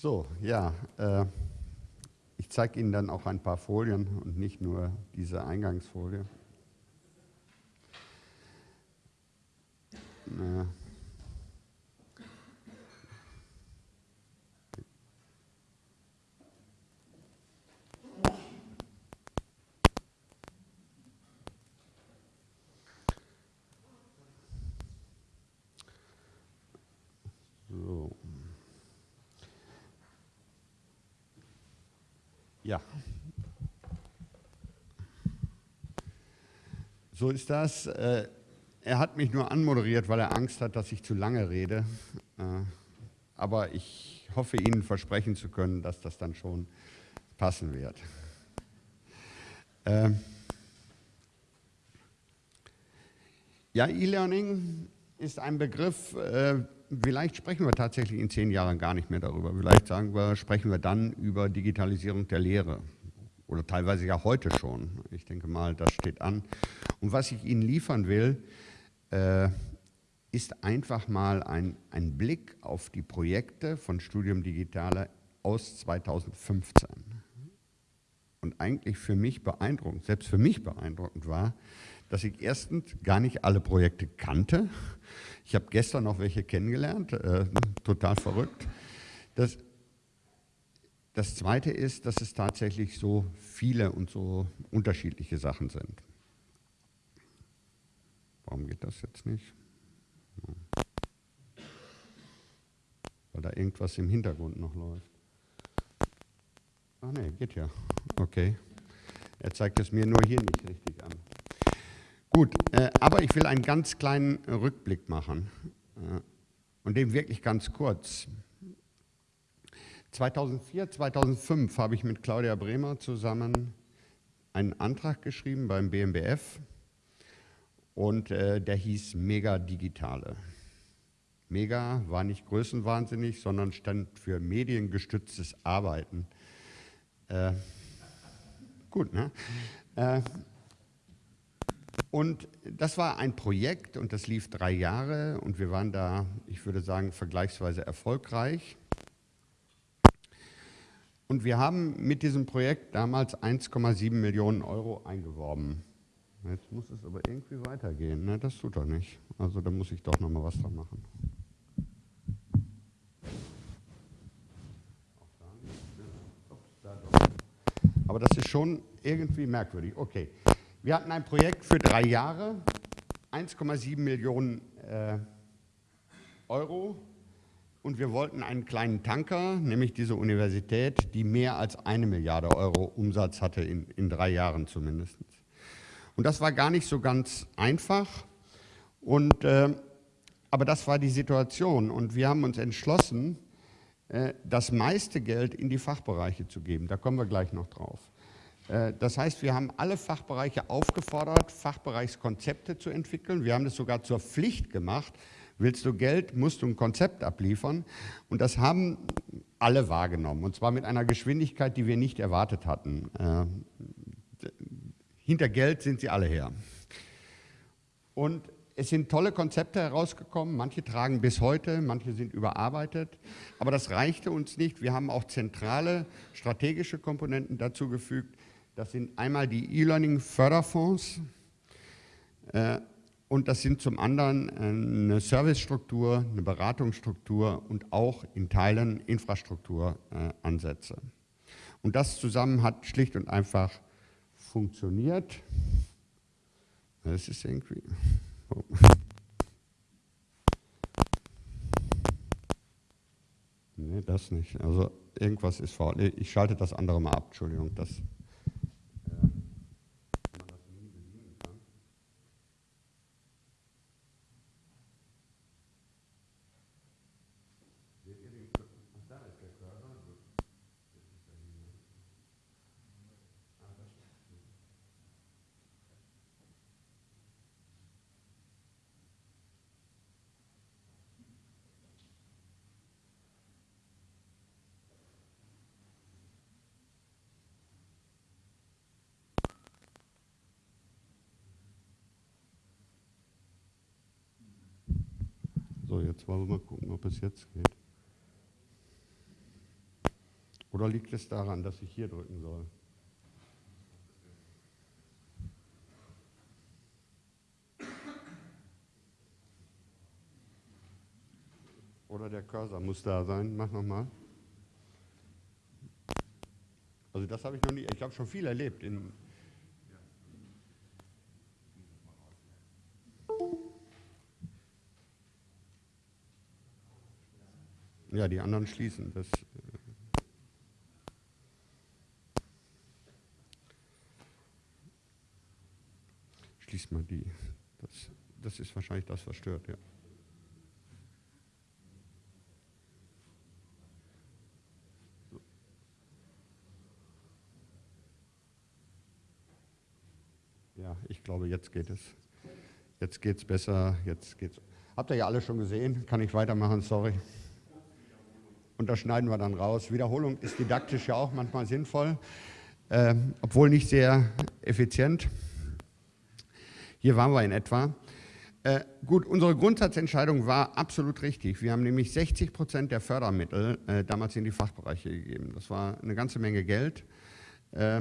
So, ja, äh, ich zeige Ihnen dann auch ein paar Folien und nicht nur diese Eingangsfolie. Äh, So. Ja. So ist das. Äh, er hat mich nur anmoderiert, weil er Angst hat, dass ich zu lange rede. Äh, aber ich hoffe, Ihnen versprechen zu können, dass das dann schon passen wird. Ähm, ja, E-Learning ist ein Begriff, äh, vielleicht sprechen wir tatsächlich in zehn Jahren gar nicht mehr darüber. Vielleicht sagen wir, sprechen wir dann über Digitalisierung der Lehre oder teilweise ja heute schon. Ich denke mal, das steht an. Und was ich Ihnen liefern will, äh, ist einfach mal ein, ein Blick auf die Projekte von Studium Digitale aus 2015. Und eigentlich für mich beeindruckend, selbst für mich beeindruckend war, dass ich erstens gar nicht alle Projekte kannte. Ich habe gestern noch welche kennengelernt, äh, total verrückt. Das, das Zweite ist, dass es tatsächlich so viele und so unterschiedliche Sachen sind. Warum geht das jetzt nicht? Weil da irgendwas im Hintergrund noch läuft. Ach nee, geht ja. Okay. Er zeigt es mir nur hier nicht richtig an. Gut, äh, aber ich will einen ganz kleinen Rückblick machen äh, und den wirklich ganz kurz. 2004, 2005 habe ich mit Claudia Bremer zusammen einen Antrag geschrieben beim BMBF und äh, der hieß Mega Digitale. Mega war nicht größenwahnsinnig, sondern stand für mediengestütztes Arbeiten. Äh, gut, ne? Äh, und das war ein Projekt und das lief drei Jahre und wir waren da, ich würde sagen, vergleichsweise erfolgreich. Und wir haben mit diesem Projekt damals 1,7 Millionen Euro eingeworben. Jetzt muss es aber irgendwie weitergehen. Ne? Das tut er nicht. Also da muss ich doch noch mal was dran machen. Aber das ist schon irgendwie merkwürdig. Okay. Wir hatten ein Projekt für drei Jahre, 1,7 Millionen äh, Euro und wir wollten einen kleinen Tanker, nämlich diese Universität, die mehr als eine Milliarde Euro Umsatz hatte, in, in drei Jahren zumindest. Und das war gar nicht so ganz einfach, und, äh, aber das war die Situation und wir haben uns entschlossen, äh, das meiste Geld in die Fachbereiche zu geben. Da kommen wir gleich noch drauf. Äh, das heißt, wir haben alle Fachbereiche aufgefordert, Fachbereichskonzepte zu entwickeln. Wir haben das sogar zur Pflicht gemacht. Willst du Geld, musst du ein Konzept abliefern. Und das haben alle wahrgenommen, und zwar mit einer Geschwindigkeit, die wir nicht erwartet hatten. Hinter Geld sind sie alle her. Und es sind tolle Konzepte herausgekommen, manche tragen bis heute, manche sind überarbeitet, aber das reichte uns nicht. Wir haben auch zentrale strategische Komponenten dazu gefügt, das sind einmal die E-Learning-Förderfonds äh, und das sind zum anderen äh, eine Servicestruktur, eine Beratungsstruktur und auch in Teilen Infrastrukturansätze. Äh, und das zusammen hat schlicht und einfach funktioniert. Das ist irgendwie... Oh. Nee, das nicht. Also irgendwas ist faul. Ich schalte das andere mal ab, Entschuldigung. Das Jetzt wollen wir mal gucken, ob es jetzt geht. Oder liegt es daran, dass ich hier drücken soll? Oder der Cursor muss da sein. Mach nochmal. Also das habe ich noch nie, ich habe schon viel erlebt. In ja, die anderen schließen. Das, äh, schließt mal die. Das, das ist wahrscheinlich das, was stört, ja. Ja, ich glaube, jetzt geht es. Jetzt geht es besser. Jetzt geht's. Habt ihr ja alle schon gesehen? Kann ich weitermachen? Sorry. Und das schneiden wir dann raus. Wiederholung ist didaktisch ja auch manchmal sinnvoll, äh, obwohl nicht sehr effizient. Hier waren wir in etwa. Äh, gut, unsere Grundsatzentscheidung war absolut richtig. Wir haben nämlich 60 Prozent der Fördermittel äh, damals in die Fachbereiche gegeben. Das war eine ganze Menge Geld. Äh,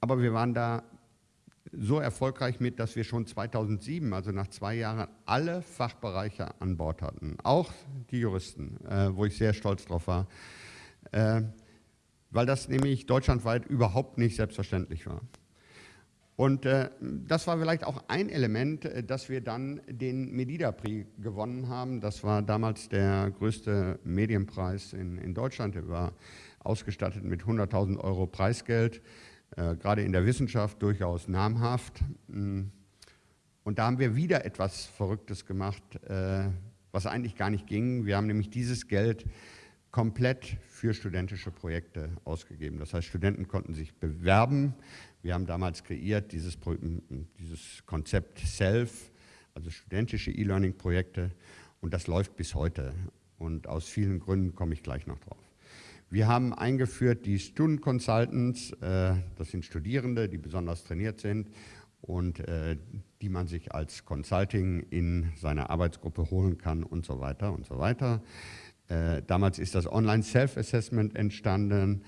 aber wir waren da so erfolgreich mit, dass wir schon 2007, also nach zwei Jahren, alle Fachbereiche an Bord hatten, auch die Juristen, äh, wo ich sehr stolz drauf war, äh, weil das nämlich deutschlandweit überhaupt nicht selbstverständlich war. Und äh, das war vielleicht auch ein Element, äh, dass wir dann den Medida-Prix gewonnen haben. Das war damals der größte Medienpreis in, in Deutschland. Er war ausgestattet mit 100.000 Euro Preisgeld äh, gerade in der Wissenschaft durchaus namhaft. Mm. Und da haben wir wieder etwas Verrücktes gemacht, äh, was eigentlich gar nicht ging. Wir haben nämlich dieses Geld komplett für studentische Projekte ausgegeben. Das heißt, Studenten konnten sich bewerben. Wir haben damals kreiert dieses, dieses Konzept SELF, also studentische E-Learning-Projekte. Und das läuft bis heute. Und aus vielen Gründen komme ich gleich noch drauf. Wir haben eingeführt die Student Consultants, äh, das sind Studierende, die besonders trainiert sind und äh, die man sich als Consulting in seine Arbeitsgruppe holen kann und so weiter und so weiter. Äh, damals ist das Online Self-Assessment entstanden,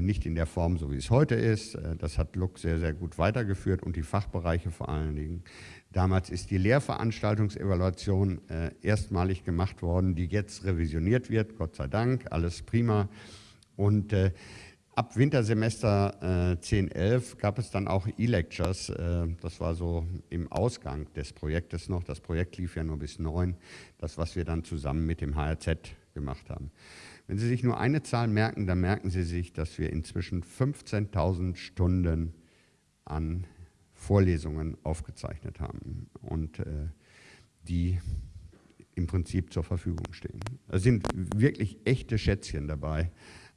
nicht in der Form, so wie es heute ist. Das hat Luck sehr, sehr gut weitergeführt und die Fachbereiche vor allen Dingen. Damals ist die Lehrveranstaltungsevaluation äh, erstmalig gemacht worden, die jetzt revisioniert wird, Gott sei Dank, alles prima. Und äh, ab Wintersemester äh, 10, 11 gab es dann auch E-Lectures, äh, das war so im Ausgang des Projektes noch, das Projekt lief ja nur bis 9, das was wir dann zusammen mit dem HRZ gemacht haben. Wenn Sie sich nur eine Zahl merken, dann merken Sie sich, dass wir inzwischen 15.000 Stunden an Vorlesungen aufgezeichnet haben und äh, die im Prinzip zur Verfügung stehen. Es sind wirklich echte Schätzchen dabei,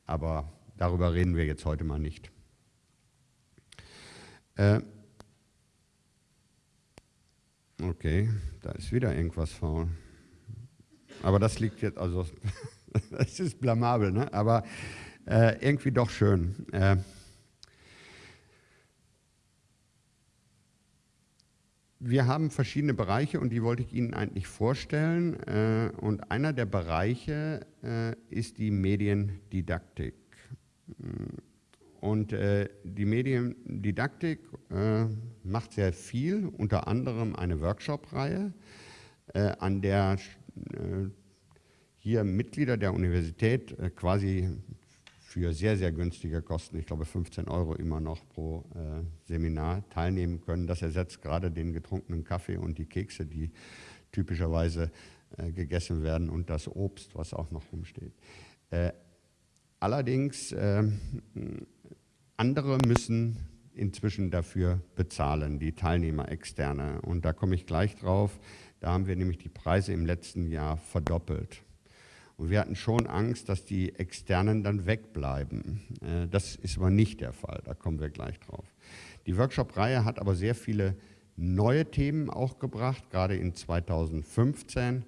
aber darüber reden wir jetzt heute mal nicht. Äh, okay, da ist wieder irgendwas faul. Aber das liegt jetzt, also, das ist blamabel, ne? aber äh, irgendwie doch schön. Äh, Wir haben verschiedene Bereiche und die wollte ich Ihnen eigentlich vorstellen. Äh, und einer der Bereiche äh, ist die Mediendidaktik. Und äh, die Mediendidaktik macht sehr viel, unter anderem eine Workshop-Reihe, an der hier Mitglieder der Universität quasi für sehr, sehr günstige Kosten, ich glaube 15 Euro immer noch pro äh, Seminar teilnehmen können. Das ersetzt gerade den getrunkenen Kaffee und die Kekse, die typischerweise äh, gegessen werden und das Obst, was auch noch rumsteht. Äh, allerdings, ähm, andere müssen inzwischen dafür bezahlen, die Teilnehmer externe. Und da komme ich gleich drauf. Da haben wir nämlich die Preise im letzten Jahr verdoppelt. Und wir hatten schon Angst, dass die Externen dann wegbleiben. Äh, das ist aber nicht der Fall, da kommen wir gleich drauf. Die Workshop-Reihe hat aber sehr viele neue Themen auch gebracht, gerade in 2015.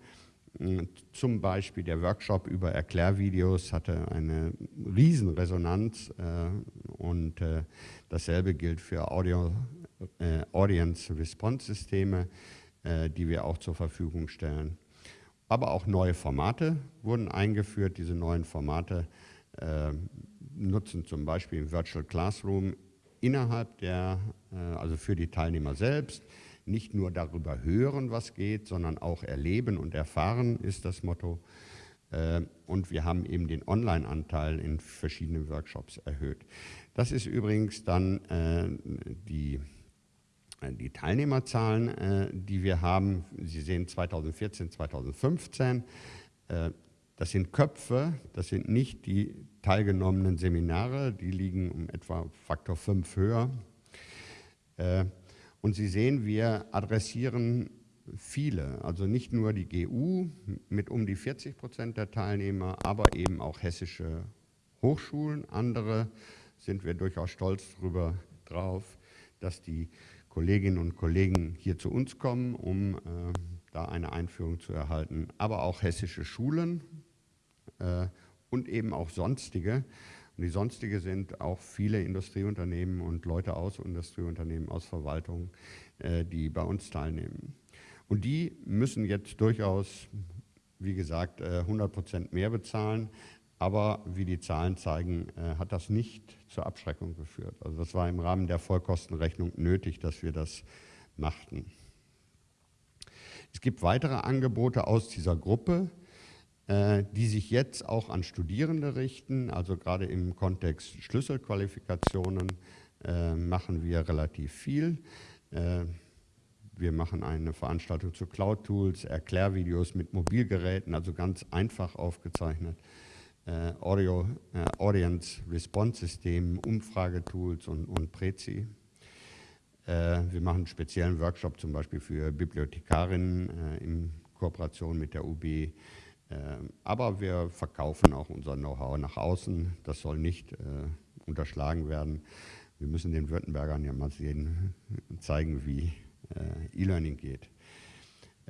Äh, zum Beispiel der Workshop über Erklärvideos hatte eine Riesenresonanz äh, und dasselbe gilt für Audio, Audience Response Systeme, die wir auch zur Verfügung stellen. Aber auch neue Formate wurden eingeführt. Diese neuen Formate, äh, nutzen zum Beispiel im Virtual Classroom innerhalb der, äh, also für die Teilnehmer selbst, nicht nur darüber hören, was geht, sondern auch erleben und erfahren ist das Motto. Äh, und wir haben eben den Online-Anteil in verschiedenen Workshops erhöht. Das ist übrigens dann äh, die, die Teilnehmerzahlen, die wir haben. Sie sehen 2014, 2015. Das sind Köpfe, das sind nicht die teilgenommenen Seminare, die liegen um etwa Faktor 5 höher. Und Sie sehen, wir adressieren viele, also nicht nur die GU mit um die 40 Prozent der Teilnehmer, aber eben auch hessische Hochschulen. Andere sind wir durchaus stolz darüber drauf, dass die Kolleginnen und Kollegen hier zu uns kommen, um äh, da eine Einführung zu erhalten, aber auch hessische Schulen äh, und eben auch sonstige. Und die sonstige sind auch viele Industrieunternehmen und Leute aus Industrieunternehmen, aus Verwaltung, äh, die bei uns teilnehmen. Und die müssen jetzt durchaus, wie gesagt, 100 äh, Prozent mehr bezahlen. Aber wie die Zahlen zeigen, äh, hat das nicht zur Abschreckung geführt. Also das war im Rahmen der Vollkostenrechnung nötig, dass wir das machten. Es gibt weitere Angebote aus dieser Gruppe, äh, die sich jetzt auch an Studierende richten. Also gerade im Kontext Schlüsselqualifikationen äh, machen wir relativ viel. Wir machen eine Veranstaltung zu Cloud-Tools, Erklärvideos mit Mobilgeräten, also ganz einfach aufgezeichnet. Äh, Audio, äh, Audience Response System, Umfragetools und, und Prezi. Äh, wir machen einen speziellen Workshop zum Beispiel für Bibliothekarinnen in Kooperation mit der UB. Ähm, aber wir verkaufen auch unser Know-how nach außen. Das soll nicht äh, unterschlagen werden. Wir müssen den Württembergern ja mal sehen, zeigen, wie äh, E-Learning geht.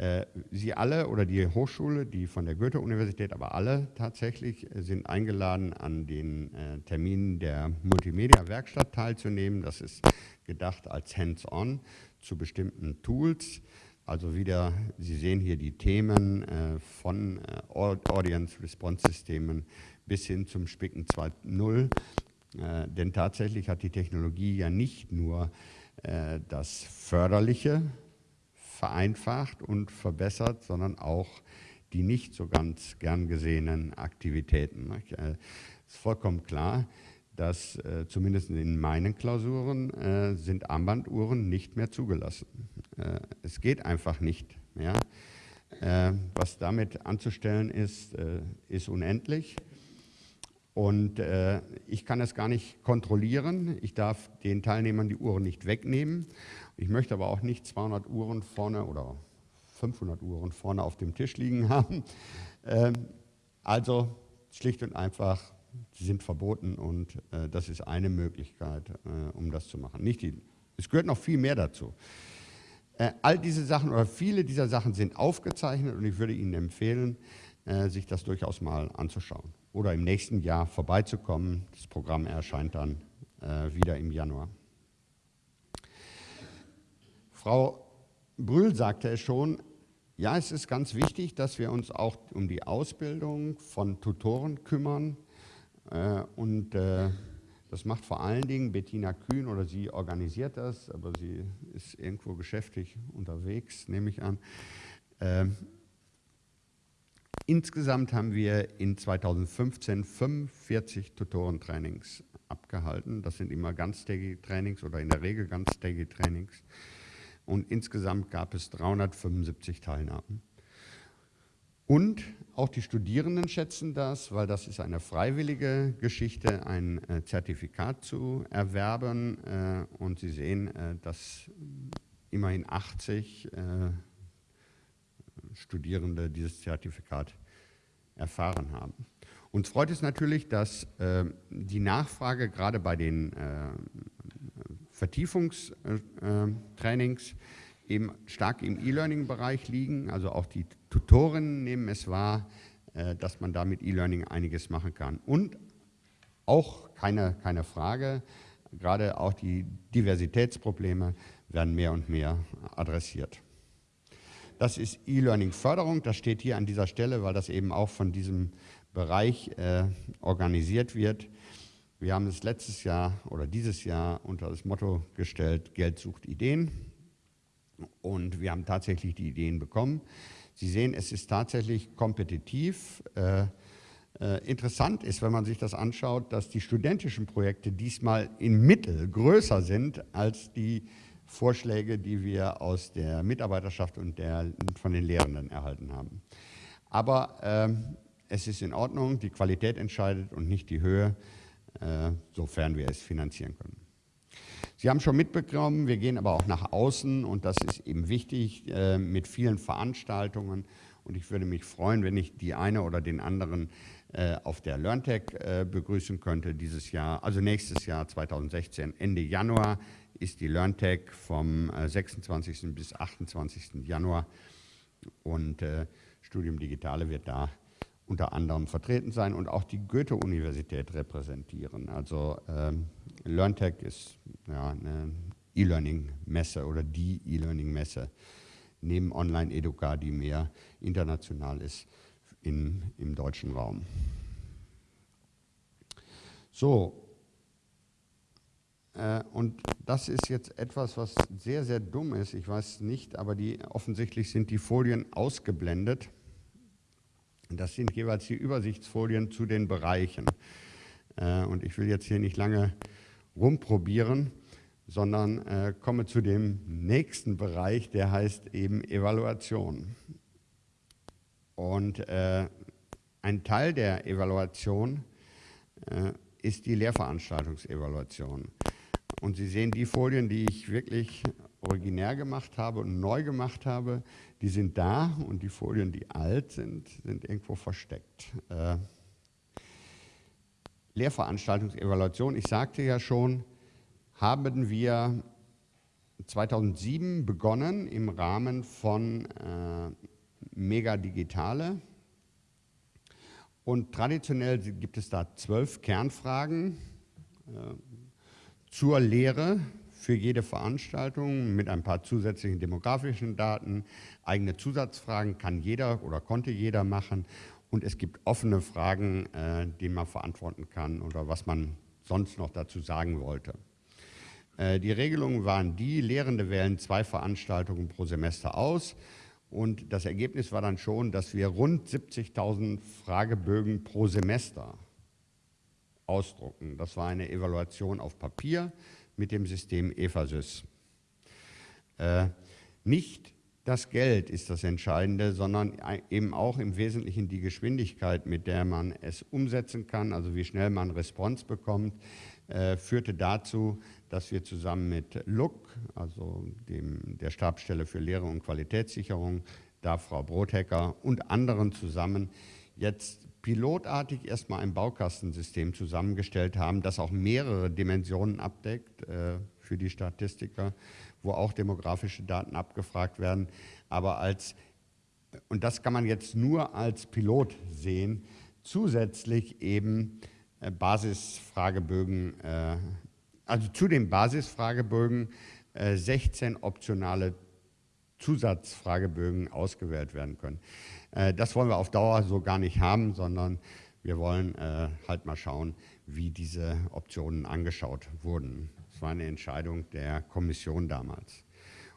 Äh, Sie alle oder die Hochschule, die von der Goethe-Universität, aber alle tatsächlich sind eingeladen, an den äh, Terminen der Multimedia-Werkstatt teilzunehmen. Das ist gedacht als Hands-on zu bestimmten Tools. Also wieder, Sie sehen hier die Themen äh, von äh, Audience-Response-Systemen bis hin zum Spicken 2.0. Äh, denn tatsächlich hat die Technologie ja nicht nur äh, das Förderliche vereinfacht und verbessert, sondern auch die nicht so ganz gern gesehenen Aktivitäten. Es äh, ist vollkommen klar, dass äh, zumindest in meinen Klausuren äh, sind Armbanduhren nicht mehr zugelassen. Äh, es geht einfach nicht mehr. Äh, was damit anzustellen ist, äh, ist unendlich. Und äh, ich kann es gar nicht kontrollieren. Ich darf den Teilnehmern die Uhren nicht wegnehmen. Ich möchte aber auch nicht 200 Uhren vorne oder 500 Uhren vorne auf dem Tisch liegen haben. Ähm, also schlicht und einfach sie sind verboten und äh, das ist eine Möglichkeit, äh, um das zu machen. Nicht die, es gehört noch viel mehr dazu. Äh, all diese Sachen oder viele dieser Sachen sind aufgezeichnet und ich würde Ihnen empfehlen, äh, sich das durchaus mal anzuschauen oder im nächsten Jahr vorbeizukommen. Das Programm erscheint dann äh, wieder im Januar. Frau Brühl sagte es schon, ja, es ist ganz wichtig, dass wir uns auch um die Ausbildung von Tutoren kümmern, äh, und äh, das macht vor allen Dingen Bettina Kühn oder sie organisiert das, aber sie ist irgendwo geschäftlich unterwegs, nehme ich an. Ähm, insgesamt haben wir in 2015 45 Tutorentrainings abgehalten. Das sind immer ganztägige Trainings oder in der Regel ganztägige Trainings. Und insgesamt gab es 375 Teilnahmen. Und auch die Studierenden schätzen das, weil das ist eine freiwillige Geschichte, ein äh, Zertifikat zu erwerben. Äh, und Sie sehen, äh, dass immerhin 80 Studierende dieses Zertifikat erfahren haben. Uns freut es natürlich, dass die Nachfrage gerade bei den Vertiefungstrainings eben stark im E-Learning-Bereich liegen. Also auch die Tutorinnen nehmen es wahr, äh, dass man da mit E-Learning einiges machen kann. Und auch keine, keine Frage, gerade auch die Diversitätsprobleme werden mehr und mehr adressiert. Das ist E-Learning-Förderung, das steht hier an dieser Stelle, weil das eben auch von diesem Bereich äh, organisiert wird. Wir haben es letztes Jahr oder dieses Jahr unter das Motto gestellt, Geld sucht Ideen. Und wir haben tatsächlich die Ideen bekommen. Sie sehen, es ist tatsächlich kompetitiv. Äh, äh, interessant ist, wenn man sich das anschaut, dass die studentischen Projekte diesmal im Mittel größer sind als die Vorschläge, die wir aus der Mitarbeiterschaft und der, von den Lehrenden erhalten haben. Aber äh, es ist in Ordnung, die Qualität entscheidet und nicht die Höhe, äh, sofern wir es finanzieren können. Sie haben schon mitbekommen, wir gehen aber auch nach außen und das ist eben wichtig äh, mit vielen Veranstaltungen und ich würde mich freuen, wenn ich die eine oder den anderen äh, auf der LearnTech äh, begrüßen könnte dieses Jahr, also nächstes Jahr 2016, Ende Januar ist die LearnTech vom 26. Äh, bis 28. Januar und Studium Digitale wird da unter anderem vertreten sein und auch die Goethe-Universität repräsentieren. Also ähm, LearnTech ist ja, eine E-Learning-Messe oder die E-Learning-Messe neben Online-Educa, die mehr international ist in, im deutschen Raum. So, äh, und das ist jetzt etwas, was sehr, sehr dumm ist. Ich weiß nicht, aber die, offensichtlich sind die Folien ausgeblendet. Das sind jeweils die Übersichtsfolien zu den Bereichen. Äh, und ich will jetzt hier nicht lange rumprobieren, sondern äh, komme zu dem nächsten Bereich, der heißt eben Evaluation. Und äh, ein Teil der Evaluation äh, ist die Lehrveranstaltungsevaluation. Und Sie sehen die Folien, die ich wirklich originär gemacht habe und neu gemacht habe, die sind da und die Folien, die alt sind, sind irgendwo versteckt. Äh, Lehrveranstaltungsevaluation, ich sagte ja schon, haben wir 2007 begonnen im Rahmen von äh, Mega Digitale. Und traditionell gibt es da zwölf Kernfragen äh, zur Lehre für jede Veranstaltung mit ein paar zusätzlichen demografischen Daten. Eigene Zusatzfragen kann jeder oder konnte jeder machen. Und es gibt offene Fragen, äh, die man verantworten kann oder was man sonst noch dazu sagen wollte. Äh, die Regelungen waren die, Lehrende wählen zwei Veranstaltungen pro Semester aus. Und das Ergebnis war dann schon, dass wir rund 70.000 Fragebögen pro Semester ausdrucken. Das war eine Evaluation auf Papier mit dem System EFASYS. Äh, nicht das Geld ist das Entscheidende, sondern eben auch im Wesentlichen die Geschwindigkeit, mit der man es umsetzen kann, also wie schnell man Response bekommt, äh, führte dazu, dass wir zusammen mit LUC, also dem, der Stabsstelle für Lehre und Qualitätssicherung, da Frau Brothecker und anderen zusammen jetzt pilotartig erstmal ein Baukastensystem zusammengestellt haben, das auch mehrere Dimensionen abdeckt äh, für die Statistiker, wo auch demografische Daten abgefragt werden. Aber als, und das kann man jetzt nur als Pilot sehen, zusätzlich eben äh, Basisfragebögen, äh, also zu den Basisfragebögen äh, 16 optionale Zusatzfragebögen ausgewählt werden können. Äh, das wollen wir auf Dauer so gar nicht haben, sondern wir wollen äh, halt mal schauen, wie diese Optionen angeschaut wurden. Das war eine Entscheidung der Kommission damals.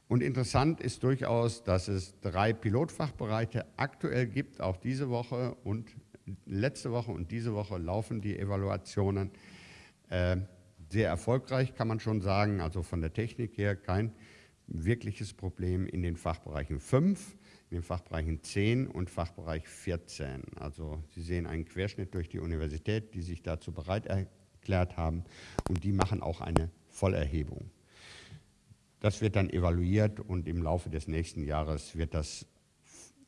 Und interessant ist durchaus, dass es drei Pilotfachbereiche aktuell gibt, auch diese Woche und letzte Woche und diese Woche laufen die Evaluationen. Äh, sehr erfolgreich kann man schon sagen, also von der Technik her kein wirkliches Problem in den Fachbereichen 5 den Fachbereichen 10 und Fachbereich 14. Also Sie sehen einen Querschnitt durch die Universität, die sich dazu bereit erklärt haben und die machen auch eine Vollerhebung. Das wird dann evaluiert und im Laufe des nächsten Jahres wird das,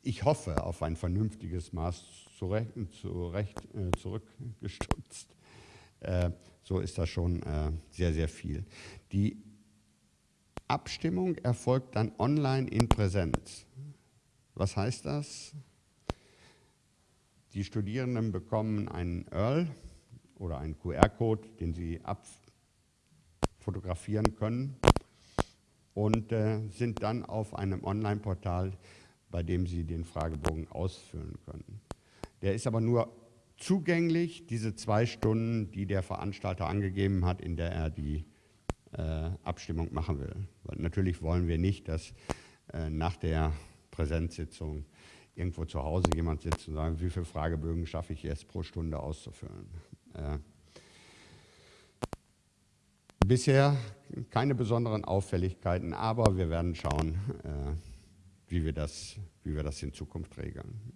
ich hoffe, auf ein vernünftiges Maß zurecht, zurecht, äh, zurückgestutzt. Äh, so ist das schon äh, sehr, sehr viel. Die Abstimmung erfolgt dann online in Präsenz. Was heißt das? Die Studierenden bekommen einen Earl oder einen QR-Code, den sie abfotografieren können und äh, sind dann auf einem Online-Portal, bei dem sie den Fragebogen ausfüllen können. Der ist aber nur zugänglich, diese zwei Stunden, die der Veranstalter angegeben hat, in der er die äh, Abstimmung machen will. Weil natürlich wollen wir nicht, dass äh, nach der Präsenzsitzung irgendwo zu Hause jemand sitzt und sagt, wie viele Fragebögen schaffe ich jetzt pro Stunde auszufüllen. Äh, bisher keine besonderen Auffälligkeiten, aber wir werden schauen, äh, wie, wir das, wie wir das in Zukunft regeln.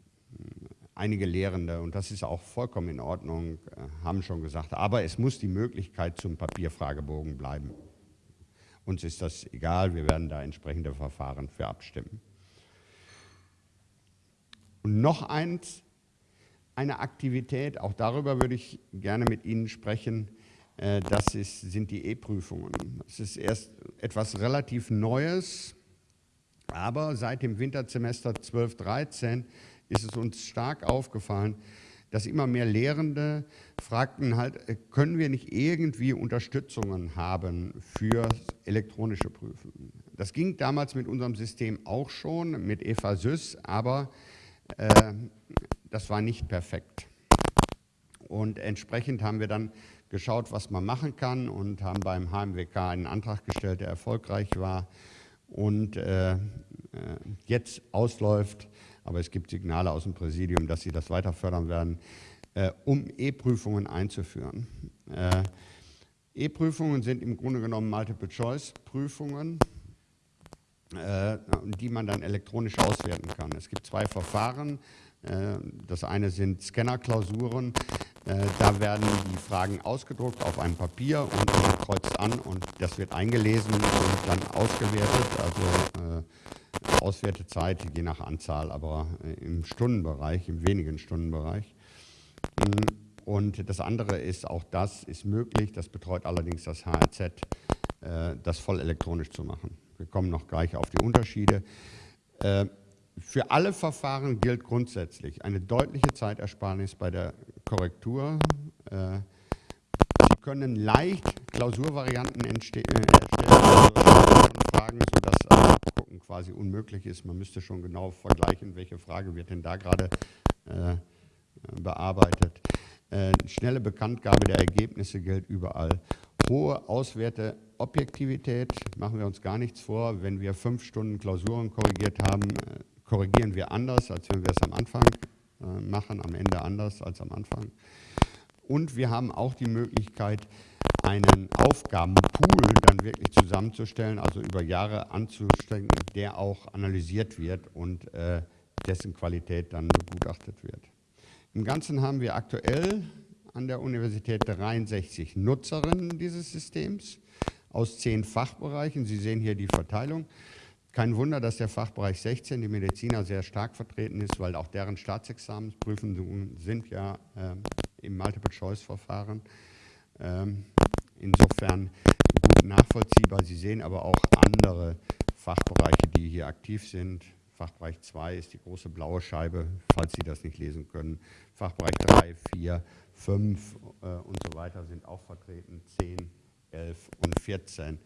Einige Lehrende, und das ist auch vollkommen in Ordnung, äh, haben schon gesagt, aber es muss die Möglichkeit zum Papierfragebogen bleiben. Uns ist das egal, wir werden da entsprechende Verfahren für abstimmen. Und noch eins, eine Aktivität, auch darüber würde ich gerne mit Ihnen sprechen, äh, das ist, sind die E-Prüfungen. Das ist erst etwas relativ Neues, aber seit dem Wintersemester 12-13 ist es uns stark aufgefallen, dass immer mehr Lehrende fragten halt, äh, können wir nicht irgendwie Unterstützungen haben für elektronische Prüfen? Das ging damals mit unserem System auch schon, mit Eva Süß, aber das war nicht perfekt. Und entsprechend haben wir dann geschaut, was man machen kann und haben beim HMWK einen Antrag gestellt, der erfolgreich war und äh, äh, jetzt ausläuft, aber es gibt Signale aus dem Präsidium, dass sie das weiter fördern werden, äh, um E-Prüfungen einzuführen. Äh, E-Prüfungen sind im Grunde genommen Multiple-Choice-Prüfungen, äh, die man dann elektronisch auswerten kann. Es gibt zwei Verfahren. Äh, das eine sind Scanner-Klausuren. Äh, da werden die Fragen ausgedruckt auf einem Papier und man kreuzt an und das wird eingelesen und dann ausgewertet. Also Auswertezeit je nach Anzahl, aber im Stundenbereich, im wenigen Stundenbereich. Mm, und das andere ist, auch das ist möglich, das betreut allerdings das HRZ, das voll elektronisch zu machen. Wir kommen noch gleich auf die Unterschiede. Für alle Verfahren gilt grundsätzlich eine deutliche Zeitersparnis bei der Korrektur. Äh, Sie können leicht Klausurvarianten äh, erstellen, also Fragen, sodass Gucken quasi unmöglich ist. Man müsste schon genau vergleichen, welche Frage wird denn da gerade äh, bearbeitet. Äh, schnelle Bekanntgabe der Ergebnisse gilt überall. Hohe Auswerteobjektivität, machen wir uns gar nichts vor. Wenn wir fünf Stunden Klausuren korrigiert haben, äh, korrigieren wir anders, als wenn wir es am Anfang äh, machen, am Ende anders als am Anfang. Und wir haben auch die Möglichkeit, einen Aufgabenpool dann wirklich zusammenzustellen, also über Jahre anzustrengen, der auch analysiert wird und äh, dessen Qualität dann begutachtet wird. Im Ganzen haben wir aktuell an der Universität 63 Nutzerinnen dieses Systems aus zehn Fachbereichen. Sie sehen hier die Verteilung. Kein Wunder, dass der Fachbereich 16, die Mediziner, sehr stark vertreten ist, weil auch deren Staatsexamensprüfungen sind ja äh, im Multiple-Choice-Verfahren. Ähm, insofern gut nachvollziehbar. Sie sehen aber auch andere Fachbereiche, die hier aktiv sind. Fachbereich 2 ist die große blaue Scheibe, falls Sie das nicht lesen können. Fachbereich 3, 4, 5 äh, und so weiter sind auch vertreten, 10, 11 und 14.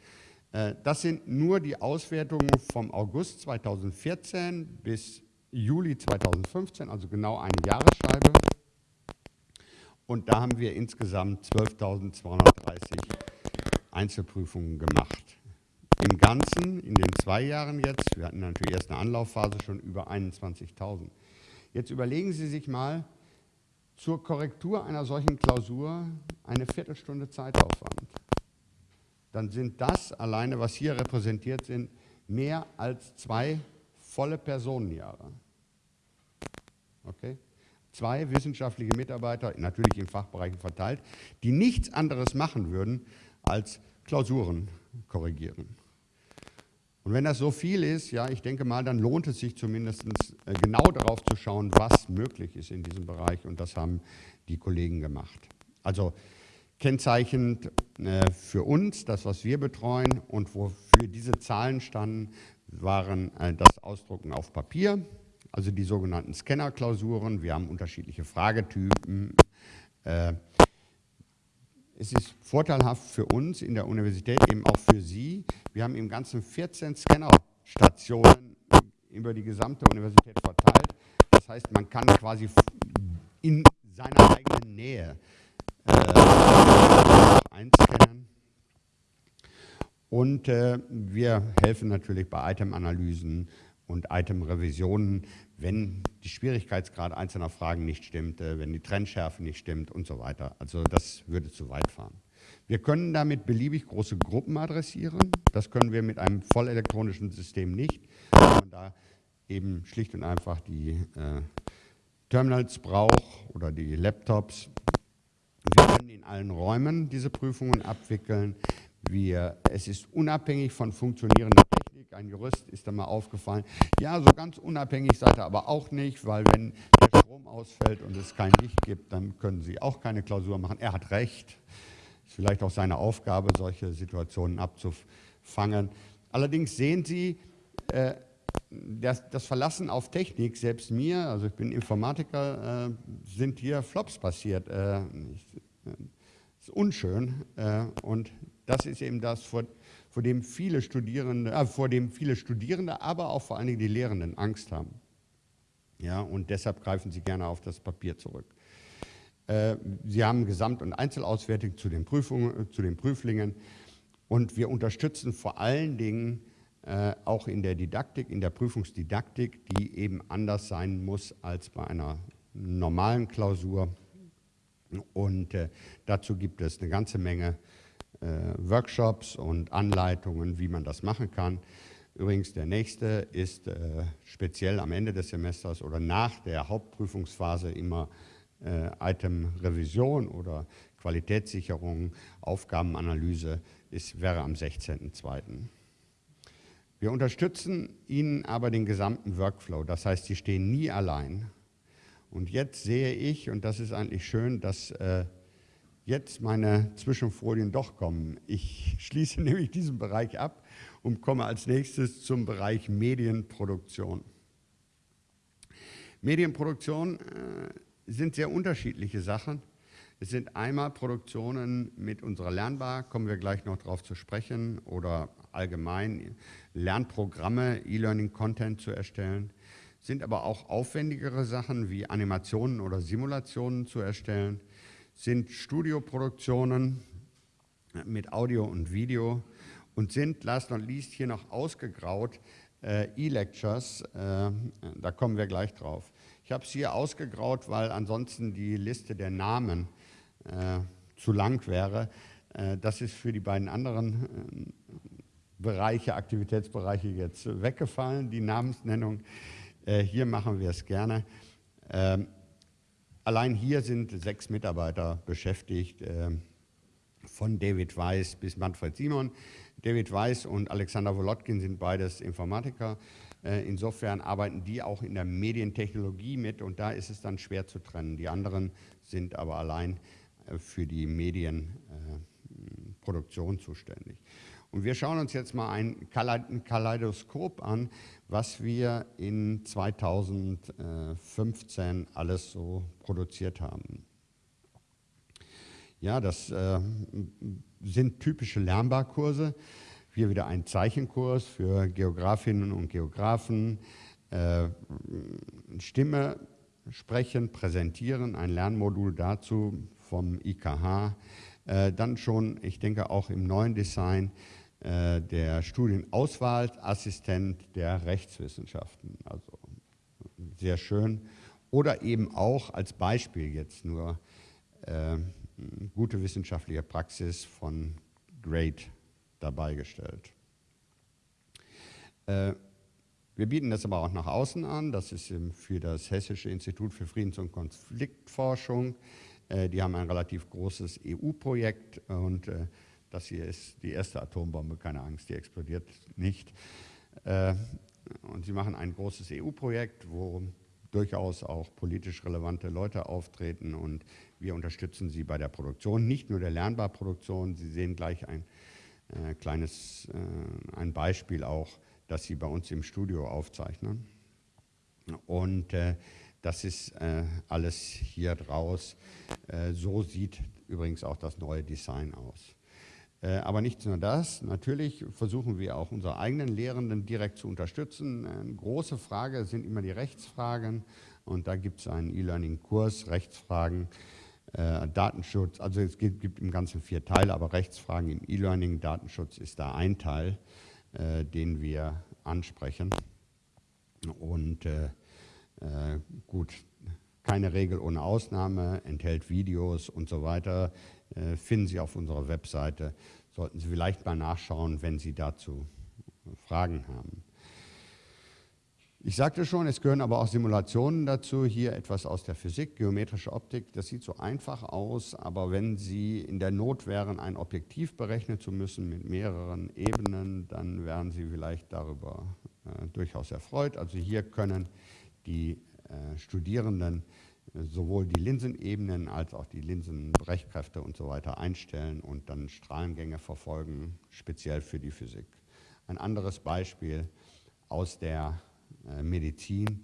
Äh, das sind nur die Auswertungen vom August 2014 bis Juli 2015, also genau eine Jahresscheibe. Und da haben wir insgesamt 12.230 Einzelprüfungen gemacht. Im Ganzen, in den zwei Jahren jetzt, wir hatten natürlich erst eine Anlaufphase, schon über 21.000. Jetzt überlegen Sie sich mal, zur Korrektur einer solchen Klausur eine Viertelstunde Zeitaufwand dann sind das alleine, was hier repräsentiert sind, mehr als zwei volle Personenjahre. Okay? Zwei wissenschaftliche Mitarbeiter, natürlich in Fachbereichen verteilt, die nichts anderes machen würden, als Klausuren korrigieren. Und wenn das so viel ist, ja, ich denke mal, dann lohnt es sich zumindest äh, genau darauf zu schauen, was möglich ist in diesem Bereich. Und das haben die Kollegen gemacht. Also Kennzeichnend äh, für uns, das, was wir betreuen und wofür diese Zahlen standen, waren äh, das Ausdrucken auf Papier, also die sogenannten Scanner-Klausuren. Wir haben unterschiedliche Fragetypen. Es ist vorteilhaft für uns in der Universität, eben auch für Sie. Wir haben im Ganzen 14 Scannerstationen über die gesamte Universität verteilt. Das heißt, man kann quasi in seiner eigenen Nähe äh, einscannen. Und äh, wir helfen natürlich bei Item-Analysen und Item-Revisionen, wenn die Schwierigkeitsgrad einzelner Fragen nicht stimmt, äh, wenn die Trennschärfe nicht stimmt und so weiter. Also das würde zu weit fahren. Wir können damit beliebig große Gruppen adressieren. Das können wir mit einem vollelektronischen System nicht, weil man da eben schlicht und einfach die äh, Terminals braucht oder die Laptops. Wir können in allen Räumen diese Prüfungen abwickeln. Wir, es ist unabhängig von funktionierender Technik. Ein Jurist ist da mal aufgefallen. Ja, so ganz unabhängig seid ihr aber auch nicht, weil wenn der Strom ausfällt und es kein Licht gibt, dann können Sie auch keine Klausur machen. Er hat recht. Ist vielleicht auch seine Aufgabe, solche Situationen abzufangen. Allerdings sehen Sie, äh, das, das, Verlassen auf Technik, selbst mir, also ich bin Informatiker, äh, sind hier Flops passiert. Äh, ich, äh, ist unschön äh, und das ist eben das, vor, vor, dem viele Studierende, äh, vor dem viele Studierende, aber auch vor allen Dingen die Lehrenden Angst haben. Ja, und deshalb greifen sie gerne auf das Papier zurück. Äh, sie haben Gesamt- und Einzelauswertung zu den, Prüfungen, zu den Prüflingen und wir unterstützen vor allen Dingen äh, auch in der Didaktik, in der Prüfungsdidaktik, die eben anders sein muss als bei einer normalen Klausur. Und äh, dazu gibt es eine ganze Menge äh, Workshops und Anleitungen, wie man das machen kann. Übrigens, der nächste ist äh, speziell am Ende des Semesters oder nach der Hauptprüfungsphase immer äh, Item-Revision oder Qualitätssicherung, Aufgabenanalyse, ist, wäre am 16.02. Wir unterstützen Ihnen aber den gesamten Workflow, das heißt, Sie stehen nie allein. Und jetzt sehe ich, und das ist eigentlich schön, dass äh, jetzt meine Zwischenfolien doch kommen. Ich schließe nämlich diesen Bereich ab und komme als nächstes zum Bereich Medienproduktion. Medienproduktion äh, sind sehr unterschiedliche Sachen. Es sind einmal Produktionen mit unserer Lernbar, kommen wir gleich noch darauf zu sprechen, oder allgemein Lernprogramme, E-Learning-Content zu erstellen, sind aber auch aufwendigere Sachen wie Animationen oder Simulationen zu erstellen, sind Studioproduktionen mit Audio und Video und sind, last not least, hier noch ausgegraut äh, E-Lectures, äh, da kommen wir gleich drauf. Ich habe es hier ausgegraut, weil ansonsten die Liste der Namen äh, zu lang wäre. Äh, das ist für die beiden anderen äh, Bereiche, Aktivitätsbereiche jetzt weggefallen, die Namensnennung. Äh, hier machen wir es gerne. Ähm, allein hier sind sechs Mitarbeiter beschäftigt, äh, von David Weiss bis Manfred Simon. David Weiss und Alexander Wolotkin sind beides Informatiker. Äh, insofern arbeiten die auch in der Medientechnologie mit und da ist es dann schwer zu trennen. Die anderen sind aber allein äh, für die Medienproduktion zuständig. Und wir schauen uns jetzt mal ein Kaleidoskop an, was wir in 2015 alles so produziert haben. Ja, das äh, sind typische Lernbarkurse. Hier wieder ein Zeichenkurs für Geografinnen und Geografen. Äh, Stimme sprechen, präsentieren, ein Lernmodul dazu vom IKH. Äh, dann schon, ich denke auch im neuen Design, äh, der Studienauswahlassistent der Rechtswissenschaften. Also sehr schön. Oder eben auch als Beispiel jetzt nur äh, gute wissenschaftliche Praxis von GREAT dabei gestellt. Äh, wir bieten das aber auch nach außen an. Das ist für das Hessische Institut für Friedens- und Konfliktforschung. Äh, die haben ein relativ großes EU-Projekt und äh, das hier ist die erste Atombombe, keine Angst, die explodiert nicht. Äh, und sie machen ein großes EU-Projekt, wo durchaus auch politisch relevante Leute auftreten und wir unterstützen sie bei der Produktion, nicht nur der Lernbarproduktion. Sie sehen gleich ein äh, kleines äh, ein Beispiel auch, das sie bei uns im Studio aufzeichnen. Und äh, das ist äh, alles hier draus. Äh, so sieht übrigens auch das neue Design aus. Äh, aber nicht nur das, natürlich versuchen wir auch unsere eigenen Lehrenden direkt zu unterstützen. Eine große Frage sind immer die Rechtsfragen. Und da gibt es einen E-Learning-Kurs, Rechtsfragen, äh, Datenschutz. Also es gibt, gibt, im Ganzen vier Teile, aber Rechtsfragen im E-Learning, Datenschutz ist da ein Teil, äh, den wir ansprechen. Und äh, äh gut, keine Regel ohne Ausnahme, enthält Videos und so weiter, äh, finden Sie auf unserer Webseite. Sollten Sie vielleicht mal nachschauen, wenn Sie dazu Fragen haben. Ich sagte schon, es gehören aber auch Simulationen dazu. Hier etwas aus der Physik, geometrische Optik. Das sieht so einfach aus, aber wenn Sie in der Not wären, ein Objektiv berechnen zu müssen mit mehreren Ebenen, dann wären Sie vielleicht darüber äh, durchaus erfreut. Also hier können die äh, Studierenden äh, sowohl die Linsenebenen als auch die Linsenbrechkräfte und so weiter einstellen und dann Strahlengänge verfolgen, speziell für die Physik. Ein anderes Beispiel aus der äh, Medizin,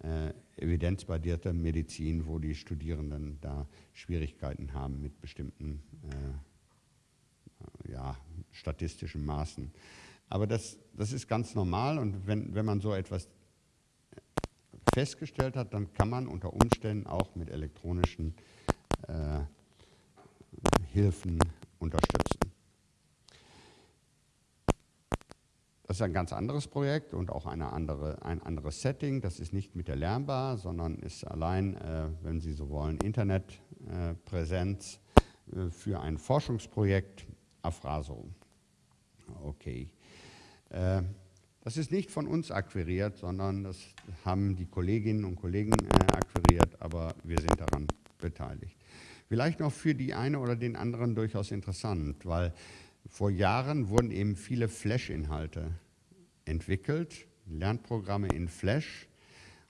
äh, evidenzbasierte Medizin, wo die Studierenden da Schwierigkeiten haben mit bestimmten äh, ja, statistischen Maßen. Aber das, das ist ganz normal und wenn, wenn man so etwas festgestellt hat, dann kann man unter Umständen auch mit elektronischen äh, Hilfen unterstützen. Das ist ein ganz anderes Projekt und auch andere, ein anderes Setting. Das ist nicht mit der Lernbar, sondern ist allein, äh, wenn Sie so wollen, Internetpräsenz äh, für ein Forschungsprojekt Afraso. Okay. Das ist nicht von uns akquiriert, sondern das haben die Kolleginnen und Kollegen äh, akquiriert, aber wir sind daran beteiligt. Vielleicht noch für die eine oder den anderen durchaus interessant, weil vor Jahren wurden eben viele Flash-Inhalte entwickelt, Lernprogramme in Flash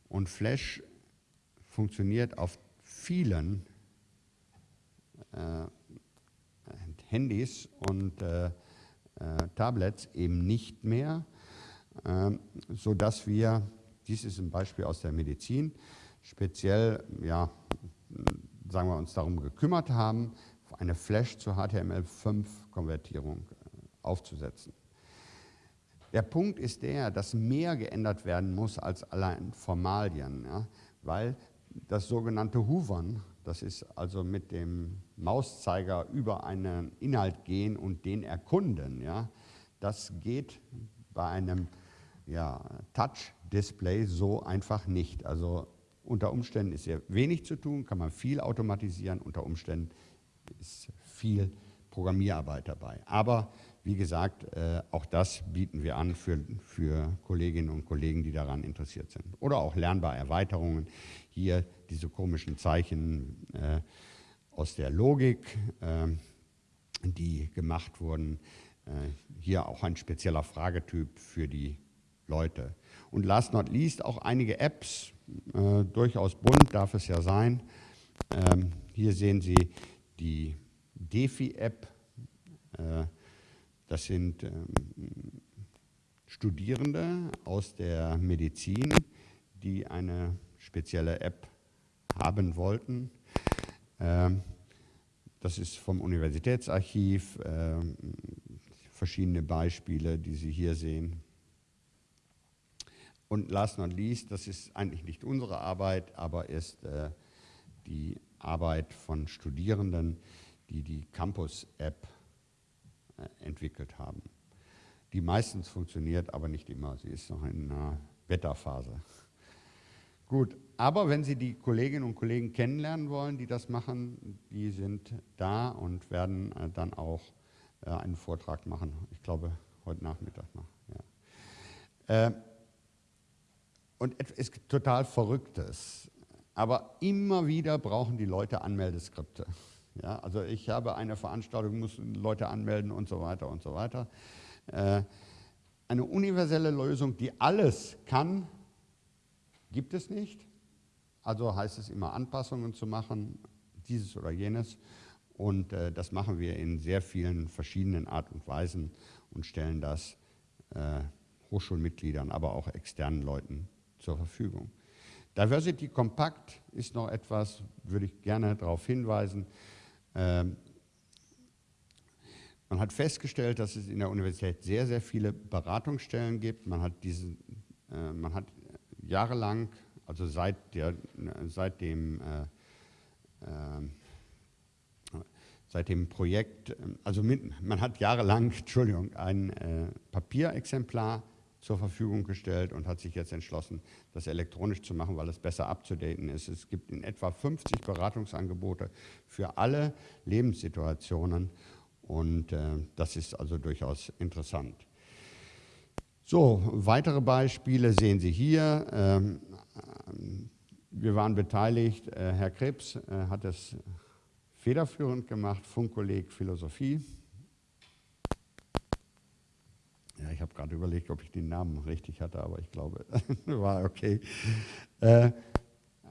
und Flash funktioniert auf vielen äh, Handys und äh, äh, Tablets eben nicht mehr sodass wir, dies ist ein Beispiel aus der Medizin, speziell, ja, sagen wir uns darum gekümmert haben, eine Flash zur HTML5-Konvertierung äh, aufzusetzen. Der Punkt ist der, dass mehr geändert werden muss als allein Formalien, ja, weil das sogenannte Hoovern, das ist also mit dem Mauszeiger über einen Inhalt gehen und den erkunden, ja, das geht bei einem ja, Touch-Display so einfach nicht. Also unter Umständen ist hier wenig zu tun, kann man viel automatisieren, unter Umständen ist viel Programmierarbeit dabei. Aber wie gesagt, äh, auch das bieten wir an für, für Kolleginnen und Kollegen, die daran interessiert sind. Oder auch lernbare Erweiterungen. Hier diese komischen Zeichen äh, aus der Logik, äh, die gemacht wurden. Äh, hier auch ein spezieller Fragetyp für die Leute. Und last not least auch einige Apps, äh, durchaus bunt darf es ja sein. Ähm, hier sehen Sie die Defi-App. Äh, das sind ähm, Studierende aus der Medizin, die eine spezielle App haben wollten. Ähm, das ist vom Universitätsarchiv, äh, verschiedene Beispiele, die Sie hier sehen. Und last not least, das ist eigentlich nicht unsere Arbeit, aber ist äh, die Arbeit von Studierenden, die die Campus-App äh, entwickelt haben. Die meistens funktioniert, aber nicht immer. Sie ist noch in einer Beta-Phase. Gut, aber wenn Sie die Kolleginnen und Kollegen kennenlernen wollen, die das machen, die sind da und werden äh, dann auch äh, einen Vortrag machen. Ich glaube, heute Nachmittag noch. Ja. Und es gibt total Verrücktes. Aber immer wieder brauchen die Leute Anmeldeskripte. Ja, also ich habe eine Veranstaltung, muss Leute anmelden und so weiter und so weiter. Äh, eine universelle Lösung, die alles kann, gibt es nicht. Also heißt es immer Anpassungen zu machen, dieses oder jenes. Und äh, das machen wir in sehr vielen verschiedenen Art und Weisen und stellen das äh, Hochschulmitgliedern, aber auch externen Leuten zur Verfügung. Diversity Compact ist noch etwas, würde ich gerne darauf hinweisen. Ähm, man hat festgestellt, dass es in der Universität sehr, sehr viele Beratungsstellen gibt. Man hat, diesen, äh, man hat jahrelang also seit, der, seit dem äh, äh, seit dem Projekt, also mit, man hat jahrelang, Entschuldigung, ein äh, Papierexemplar zur Verfügung gestellt und hat sich jetzt entschlossen, das elektronisch zu machen, weil es besser abzudaten ist. Es gibt in etwa 50 Beratungsangebote für alle Lebenssituationen und äh, das ist also durchaus interessant. So, weitere Beispiele sehen Sie hier. Ähm, wir waren beteiligt, äh, Herr Krebs äh, hat es federführend gemacht, Funkkolleg Philosophie. Ja, ich habe gerade überlegt, ob ich den Namen richtig hatte, aber ich glaube, war okay. Äh,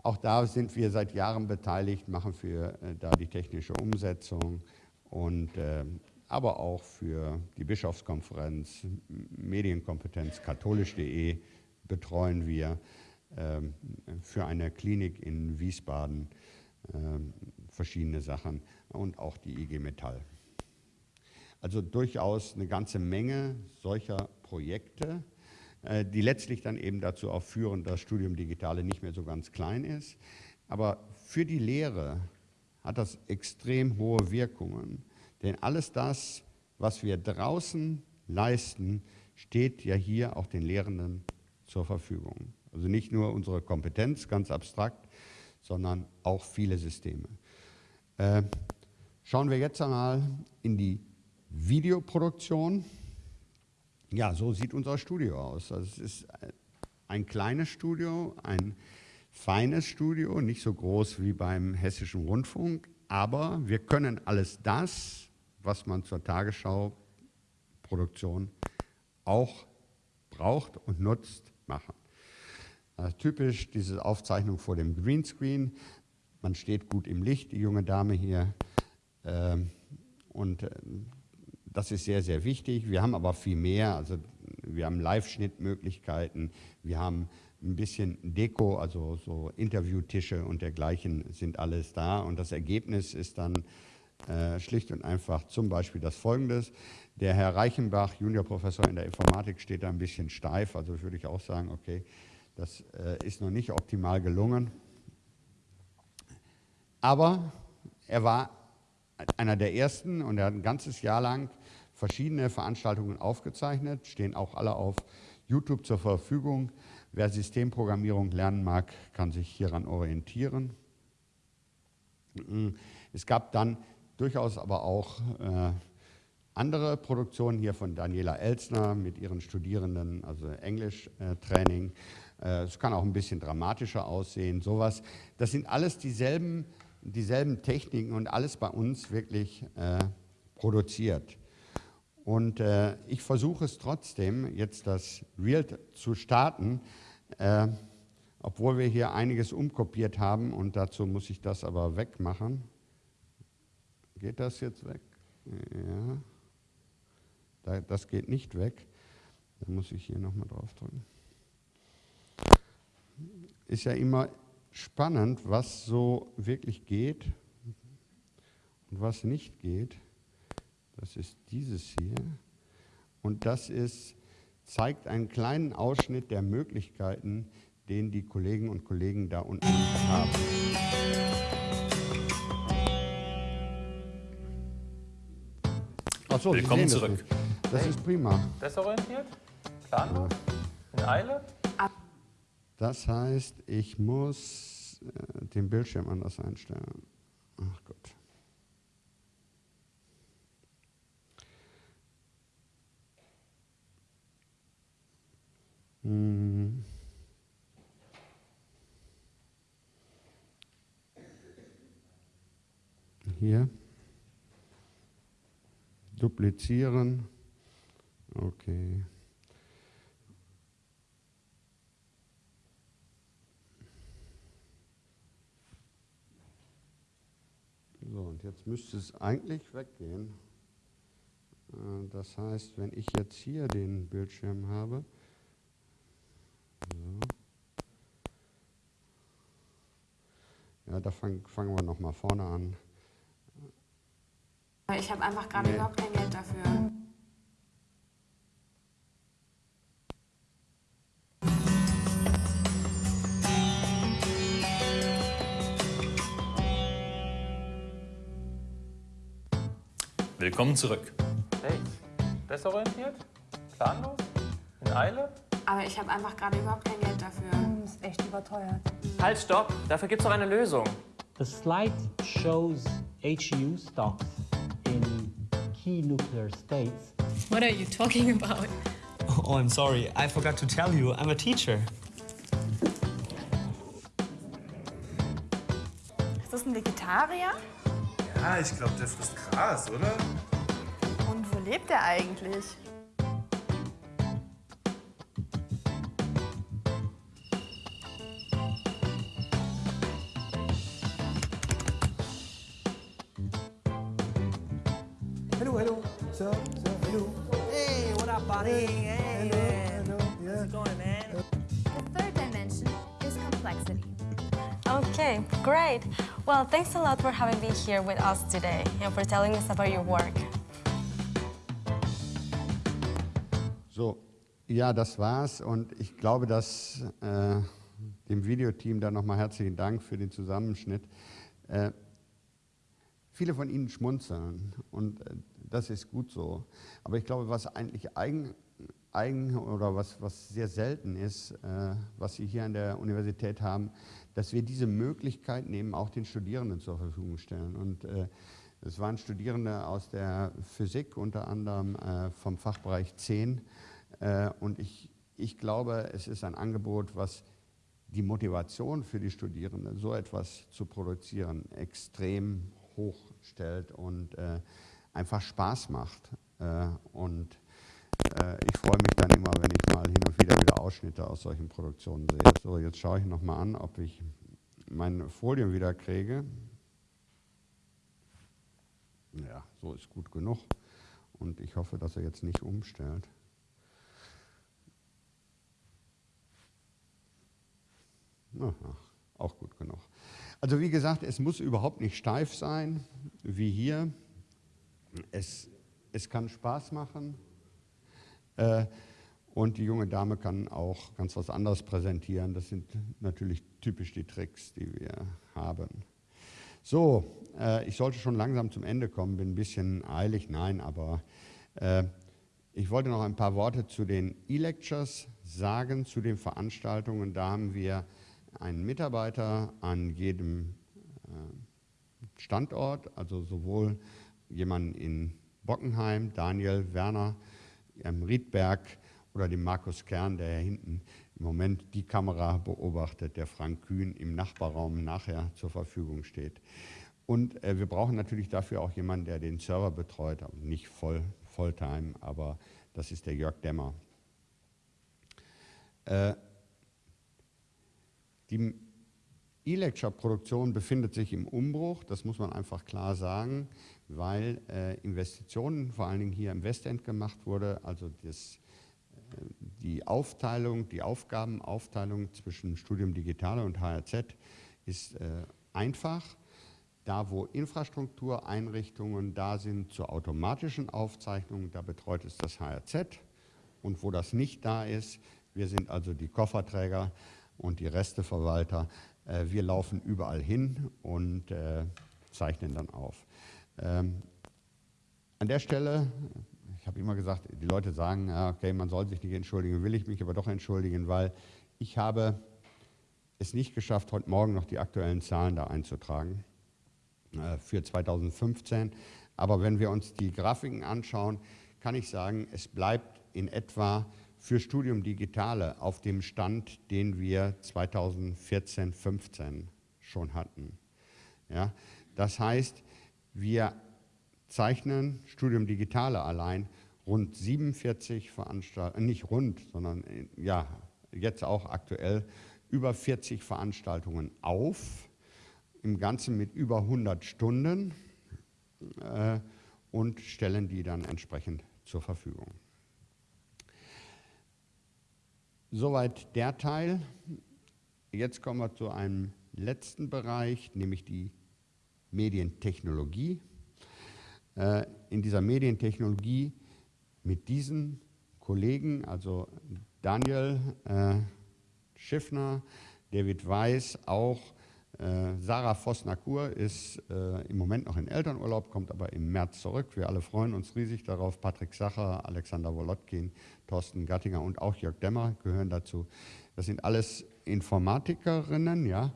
auch da sind wir seit Jahren beteiligt, machen für äh, da die technische Umsetzung und äh, aber auch für die Bischofskonferenz, Medienkompetenz, katholisch.de betreuen wir ähm, für eine Klinik in Wiesbaden ähm, verschiedene Sachen und auch die IG Metall. Also durchaus eine ganze Menge solcher Projekte, äh, die letztlich dann eben dazu auch führen, dass Studium Digitale nicht mehr so ganz klein ist. Aber für die Lehre hat das extrem hohe Wirkungen, denn alles das, was wir draußen leisten, steht ja hier auch den Lehrenden zur Verfügung. Also nicht nur unsere Kompetenz, ganz abstrakt, sondern auch viele Systeme. Äh, schauen wir jetzt einmal in die Videoproduktion. Ja, so sieht unser Studio aus. Also es ist ein kleines Studio, ein feines Studio, nicht so groß wie beim Hessischen Rundfunk, aber wir können alles das, was man zur Tagesschau-Produktion auch braucht und nutzt, machen. Äh, typisch diese Aufzeichnung vor dem Greenscreen. Man steht gut im Licht, die junge Dame hier. Ähm, und äh, das ist sehr, sehr wichtig. Wir haben aber viel mehr. Also wir haben Live-Schnittmöglichkeiten. Wir haben ein bisschen Deko, also so Interviewtische und dergleichen sind alles da. Und das Ergebnis ist dann äh, schlicht und einfach zum Beispiel das folgendes. Der Herr Reichenbach, Juniorprofessor in der Informatik, steht da ein bisschen steif. Also würde ich auch sagen, okay, das äh, ist noch nicht optimal gelungen. Aber er war einer der ersten und er hat ein ganzes Jahr lang verschiedene Veranstaltungen aufgezeichnet, stehen auch alle auf YouTube zur Verfügung. Wer Systemprogrammierung lernen mag, kann sich hieran orientieren. Es gab dann durchaus aber auch äh, andere Produktionen hier von Daniela Elsner mit ihren Studierenden, also Englisch-Training. Äh, es kann auch ein bisschen dramatischer aussehen, sowas. Das sind alles dieselben, dieselben Techniken und alles bei uns wirklich äh, produziert. Und äh, ich versuche es trotzdem, jetzt das Real zu starten, äh, obwohl wir hier einiges umkopiert haben und dazu muss ich das aber wegmachen. Geht das jetzt weg? Ja. Das geht nicht weg. Da muss ich hier nochmal drauf drücken ist ja immer spannend, was so wirklich geht und was nicht geht. Das ist dieses hier. Und das ist, zeigt einen kleinen Ausschnitt der Möglichkeiten, den die Kollegen und Kollegen da unten haben. Achso, Willkommen zurück. Das, das ist prima. Desorientiert? Planlos? In Eile? Das heißt, ich muss äh, den Bildschirm anders einstellen. Ach Gott. Hm. Hier. Duplizieren. Okay. So, und jetzt müsste es eigentlich weggehen. Äh, das heißt, wenn ich jetzt hier den Bildschirm habe, so. ja, da fangen fang wir nochmal vorne an. Ich habe einfach gerade nee. überhaupt kein Geld dafür. Willkommen zurück. Hey, desorientiert? Planlos? In Eile? Aber ich habe einfach gerade überhaupt kein Geld dafür. Das ist echt überteuert. Halt, stopp! Dafür gibt's doch eine Lösung. The slide shows HU stocks in key nuclear states. What are you talking about? Oh, I'm sorry. I forgot to tell you. I'm a teacher. Ist das ein Vegetarier? Ja, ich glaube, der frisst Gras, oder? Und wo lebt er eigentlich? Hello, hello. Sir, sir, hello. Hey, what up, buddy? Hey, man. How's it going, man? The third dimension is complexity. Okay, great. Well, thanks a lot for having been here with us today and for telling us about your work. So, ja, das war's und ich glaube, dass äh, dem Videoteam da nochmal herzlichen Dank für den Zusammenschnitt. Äh, viele von Ihnen schmunzeln und äh, das ist gut so. Aber ich glaube, was eigentlich eigen, eigen oder was, was sehr selten ist, äh, was Sie hier an der Universität haben, dass wir diese Möglichkeit nehmen, auch den Studierenden zur Verfügung stellen. Und äh, es waren Studierende aus der Physik, unter anderem äh, vom Fachbereich 10. Äh, und ich, ich glaube, es ist ein Angebot, was die Motivation für die Studierenden, so etwas zu produzieren, extrem hoch stellt und einfach Spaß macht. Und ich freue mich dann immer, wenn ich mal hin und wieder wieder Ausschnitte aus solchen Produktionen sehe. So, jetzt schaue ich nochmal an, ob ich meine Folien wieder kriege. Ja, so ist gut genug. Und ich hoffe, dass er jetzt nicht umstellt. Aha, auch gut genug. Also wie gesagt, es muss überhaupt nicht steif sein, wie hier. Es, es kann Spaß machen. Äh, und die junge Dame kann auch ganz was anderes präsentieren. Das sind natürlich typisch die Tricks, die wir haben. So, äh, ich sollte schon langsam zum Ende kommen, bin ein bisschen eilig, nein, aber äh, ich wollte noch ein paar Worte zu den E-Lectures sagen, zu den Veranstaltungen. Da haben wir einen Mitarbeiter an jedem Standort, also sowohl jemanden in Bockenheim, Daniel Werner, am Riedberg oder dem Markus Kern, der hinten im Moment die Kamera beobachtet, der Frank Kühn im Nachbarraum nachher zur Verfügung steht. Und äh, wir brauchen natürlich dafür auch jemanden, der den Server betreut, nicht voll, Volltime, aber das ist der Jörg Dämmer. Äh, die E-Lecture-Produktion befindet sich im Umbruch, das muss man einfach klar sagen, weil äh, Investitionen vor allen Dingen hier im Westend gemacht wurde, also das, äh, die Aufteilung, die Aufgabenaufteilung zwischen Studium Digitale und HRZ ist äh, einfach. Da, wo Infrastruktureinrichtungen da sind zur automatischen Aufzeichnung, da betreut es das HRZ. Und wo das nicht da ist, wir sind also die Kofferträger und die Resteverwalter, äh, wir laufen überall hin und äh, zeichnen dann auf. Ähm, an der Stelle, ich habe immer gesagt, die Leute sagen, ja, okay, man soll sich nicht entschuldigen, will ich mich aber doch entschuldigen, weil ich habe es nicht geschafft, heute Morgen noch die aktuellen Zahlen da einzutragen äh, für 2015. Aber wenn wir uns die Grafiken anschauen, kann ich sagen, es bleibt in etwa für Studium Digitale auf dem Stand, den wir 2014, 15 schon hatten. Ja, das heißt, wir zeichnen Studium Digitale allein rund 47 Veranstaltungen, nicht rund, sondern ja, jetzt auch aktuell über 40 Veranstaltungen auf, im Ganzen mit über 100 Stunden äh, und stellen die dann entsprechend zur Verfügung. Soweit der Teil. Jetzt kommen wir zu einem letzten Bereich, nämlich die Medientechnologie. Äh, in dieser Medientechnologie mit diesen Kollegen, also Daniel äh, Schiffner, David Weiß, auch Äh, Sarah Vossner-Kur ist im Moment noch in Elternurlaub, kommt aber im März zurück. Wir alle freuen uns riesig darauf. Patrick Sacher, Alexander Wolotkin, Thorsten Gattinger und auch Jörg Demmer gehören dazu. Das sind alles Informatikerinnen, ja.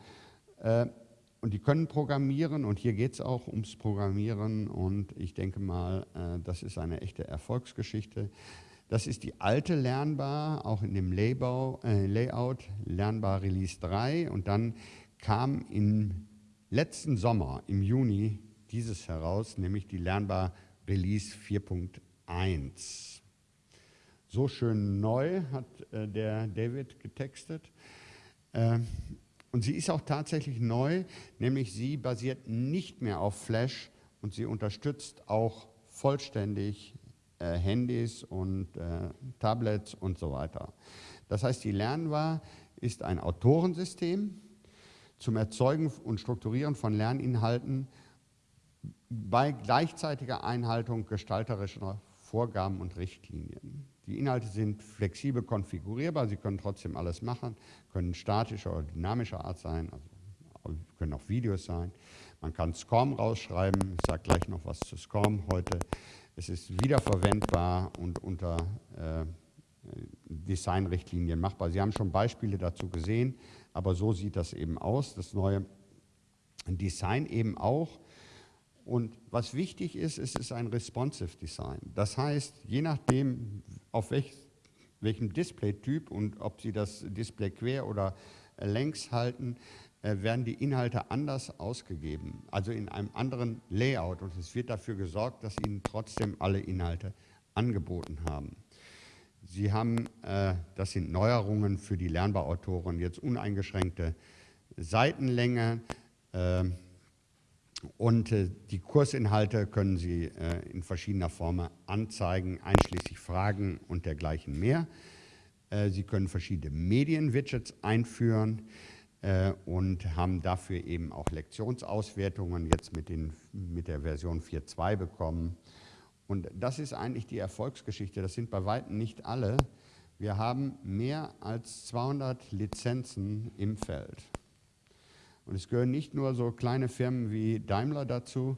Und die können programmieren und hier geht es auch ums Programmieren und ich denke mal, äh, das ist eine echte Erfolgsgeschichte. Das ist die alte Lernbar, auch in dem Laybau, äh, Layout, Lernbar Release 3 und dann kam im letzten Sommer, im Juni, dieses heraus, nämlich die Lernbar Release 4.1. So schön neu hat äh, der David getextet. Äh, und sie ist auch tatsächlich neu, nämlich sie basiert nicht mehr auf Flash und sie unterstützt auch vollständig äh, Handys und äh, Tablets und so weiter. Das heißt, die Lernbar ist ein Autorensystem, zum Erzeugen und Strukturieren von Lerninhalten bei gleichzeitiger Einhaltung gestalterischer Vorgaben und Richtlinien. Die Inhalte sind flexibel konfigurierbar, Sie können trotzdem alles machen, können statischer oder dynamischer Art sein, also können auch Videos sein. Man kann SCORM rausschreiben, ich sage gleich noch was zu SCORM heute. Es ist wiederverwendbar und unter äh, Designrichtlinien machbar. Sie haben schon Beispiele dazu gesehen. Aber so sieht das eben aus, das neue Design eben auch. Und was wichtig ist, es ist ein responsive Design. Das heißt, je nachdem, auf welch, welchem Displaytyp und ob Sie das Display quer oder längs halten, äh, werden die Inhalte anders ausgegeben, also in einem anderen Layout. Und es wird dafür gesorgt, dass Ihnen trotzdem alle Inhalte angeboten haben. Sie haben, äh, das sind Neuerungen für die Lernbarautoren, jetzt uneingeschränkte Seitenlänge äh, und äh, die Kursinhalte können Sie äh, in verschiedener Form anzeigen, einschließlich Fragen und dergleichen mehr. Äh, Sie können verschiedene Medien-Widgets einführen äh, und haben dafür eben auch Lektionsauswertungen jetzt mit, den, mit der Version 4.2 bekommen. Und das ist eigentlich die Erfolgsgeschichte. Das sind bei weitem nicht alle. Wir haben mehr als 200 Lizenzen im Feld. Und es gehören nicht nur so kleine Firmen wie Daimler dazu,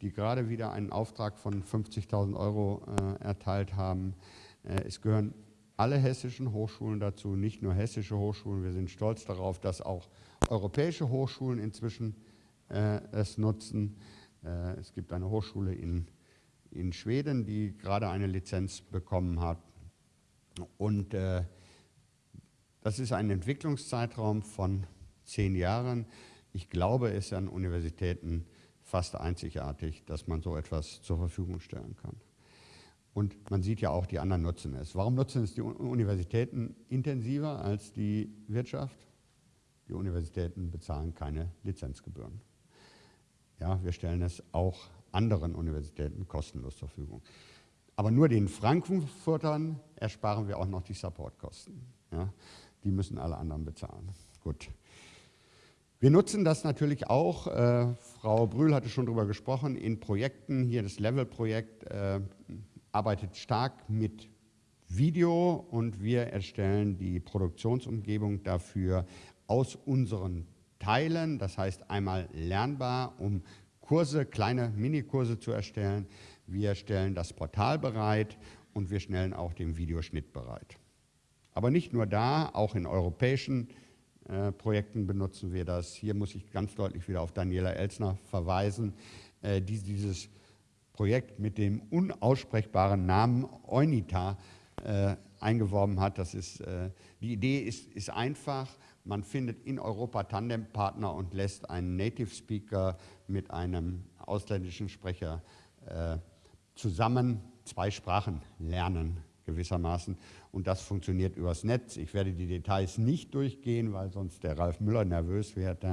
die gerade wieder einen Auftrag von 50.000 Euro äh, erteilt haben. Äh, es gehören alle hessischen Hochschulen dazu, nicht nur hessische Hochschulen. Wir sind stolz darauf, dass auch europäische Hochschulen inzwischen äh, es nutzen. Äh, es gibt eine Hochschule in in Schweden, die gerade eine Lizenz bekommen hat. Und äh, das ist ein Entwicklungszeitraum von zehn Jahren. Ich glaube, es ist an Universitäten fast einzigartig, dass man so etwas zur Verfügung stellen kann. Und man sieht ja auch, die anderen nutzen es. Warum nutzen es die Universitäten intensiver als die Wirtschaft? Die Universitäten bezahlen keine Lizenzgebühren. Ja, wir stellen es auch anderen Universitäten kostenlos zur Verfügung. Aber nur den Frankfurtern ersparen wir auch noch die Supportkosten. Ja? Die müssen alle anderen bezahlen. Gut. Wir nutzen das natürlich auch, äh, Frau Brühl hatte schon darüber gesprochen, in Projekten, hier das Level-Projekt äh, arbeitet stark mit Video und wir erstellen die Produktionsumgebung dafür aus unseren Teilen, das heißt einmal lernbar, um Kurse, kleine Minikurse zu erstellen. Wir stellen das Portal bereit und wir stellen auch den Videoschnitt bereit. Aber nicht nur da, auch in europäischen äh, Projekten benutzen wir das. Hier muss ich ganz deutlich wieder auf Daniela Elsner verweisen, äh, die dieses Projekt mit dem unaussprechbaren Namen Eunita äh, eingeworben hat. Das ist, äh, die Idee ist, ist einfach, man findet in Europa Tandempartner und lässt einen Native Speaker mit einem ausländischen Sprecher äh, zusammen zwei Sprachen lernen gewissermaßen. Und das funktioniert übers Netz. Ich werde die Details nicht durchgehen, weil sonst der Ralf Müller nervös wird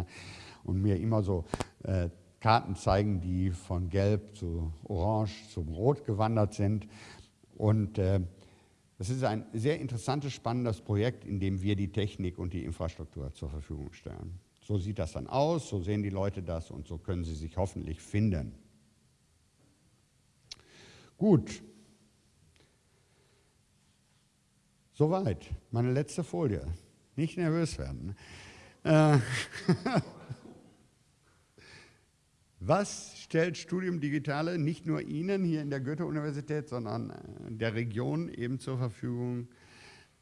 und mir immer so äh, Karten zeigen, die von Gelb zu Orange zum Rot gewandert sind. Und äh, das ist ein sehr interessantes, spannendes Projekt, in dem wir die Technik und die Infrastruktur zur Verfügung stellen. So sieht das dann aus, so sehen die Leute das und so können sie sich hoffentlich finden. Gut. Soweit. Meine letzte Folie. Nicht nervös werden. Äh Was stellt Studium Digitale nicht nur Ihnen hier in der Goethe-Universität, sondern äh, der Region eben zur Verfügung?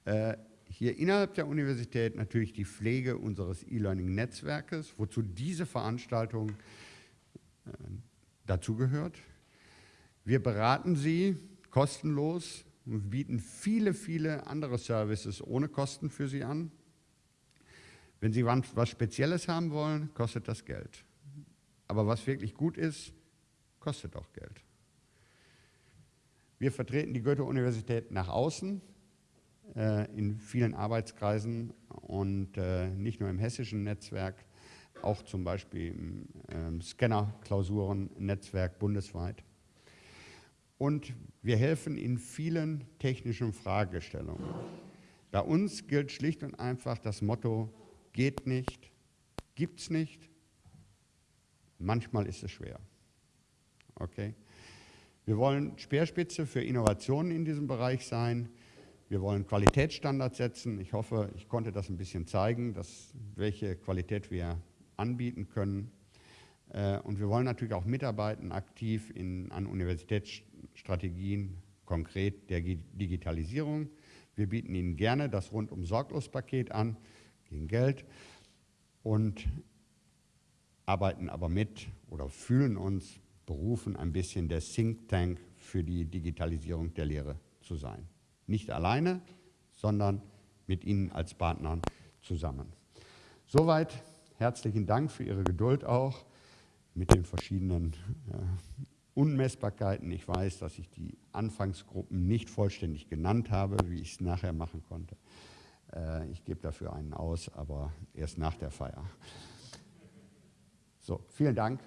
Äh, hier innerhalb der Universität natürlich die Pflege unseres E-Learning-Netzwerkes, wozu diese Veranstaltung dazugehört. Wir beraten Sie kostenlos und bieten viele, viele andere Services ohne Kosten für Sie an. Wenn Sie was Spezielles haben wollen, kostet das Geld. Aber was wirklich gut ist, kostet auch Geld. Wir vertreten die Goethe-Universität nach außen äh, in vielen Arbeitskreisen und äh, nicht nur im hessischen Netzwerk, auch zum Beispiel im äh, Scanner-Klausuren-Netzwerk bundesweit. Und wir helfen in vielen technischen Fragestellungen. Bei uns gilt schlicht und einfach das Motto, geht nicht, gibt's nicht, manchmal ist es schwer. Okay? Wir wollen Speerspitze für Innovationen in diesem Bereich sein. Wir wollen Qualitätsstandards setzen. Ich hoffe, ich konnte das ein bisschen zeigen, dass, welche Qualität wir anbieten können. Äh, und wir wollen natürlich auch mitarbeiten aktiv in, an Universitätsstrategien, konkret der Digitalisierung. Wir bieten Ihnen gerne das Rundum-Sorglos-Paket an, gegen Geld, und arbeiten aber mit oder fühlen uns berufen, ein bisschen der Think Tank für die Digitalisierung der Lehre zu sein. Nicht alleine, sondern mit Ihnen als Partnern zusammen. Soweit herzlichen Dank für Ihre Geduld auch mit den verschiedenen äh, Unmessbarkeiten. Ich weiß, dass ich die Anfangsgruppen nicht vollständig genannt habe, wie ich es nachher machen konnte. Äh, ich gebe dafür einen aus, aber erst nach der Feier. So, vielen Dank.